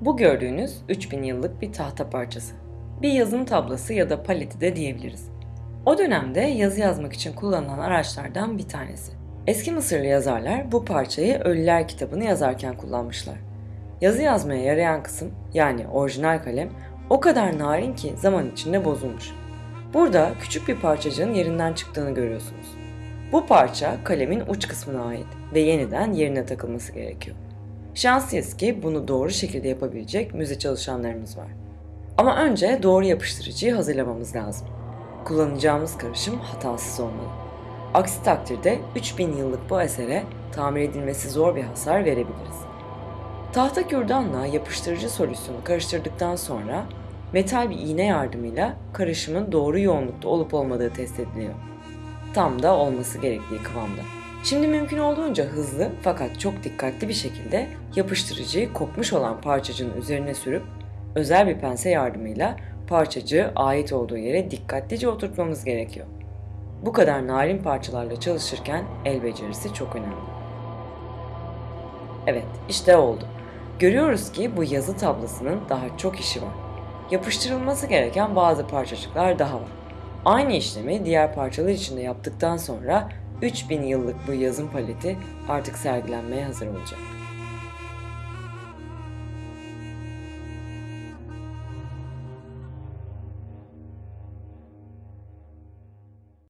Bu gördüğünüz 3000 yıllık bir tahta parçası. Bir yazım tablası ya da paleti de diyebiliriz. O dönemde yazı yazmak için kullanılan araçlardan bir tanesi. Eski Mısırlı yazarlar bu parçayı Ölüler kitabını yazarken kullanmışlar. Yazı yazmaya yarayan kısım yani orijinal kalem o kadar narin ki zaman içinde bozulmuş. Burada küçük bir parçacığın yerinden çıktığını görüyorsunuz. Bu parça kalemin uç kısmına ait ve yeniden yerine takılması gerekiyor. Şanslıyız ki bunu doğru şekilde yapabilecek müze çalışanlarımız var. Ama önce doğru yapıştırıcıyı hazırlamamız lazım. Kullanacağımız karışım hatasız olmalı. Aksi takdirde 3000 yıllık bu esere tamir edilmesi zor bir hasar verebiliriz. Tahta kürdanla yapıştırıcı solüsyonu karıştırdıktan sonra metal bir iğne yardımıyla karışımın doğru yoğunlukta olup olmadığı test ediliyor. Tam da olması gerektiği kıvamda. Şimdi mümkün olduğunca hızlı fakat çok dikkatli bir şekilde yapıştırıcıyı kopmuş olan parçacığın üzerine sürüp özel bir pense yardımıyla parçacığı ait olduğu yere dikkatlice oturtmamız gerekiyor. Bu kadar narin parçalarla çalışırken el becerisi çok önemli. Evet, işte oldu. Görüyoruz ki bu yazı tablasının daha çok işi var. Yapıştırılması gereken bazı parçacıklar daha var. Aynı işlemi diğer parçalar için de yaptıktan sonra 3000 yıllık bu yazım paleti artık sergilenmeye hazır olacak.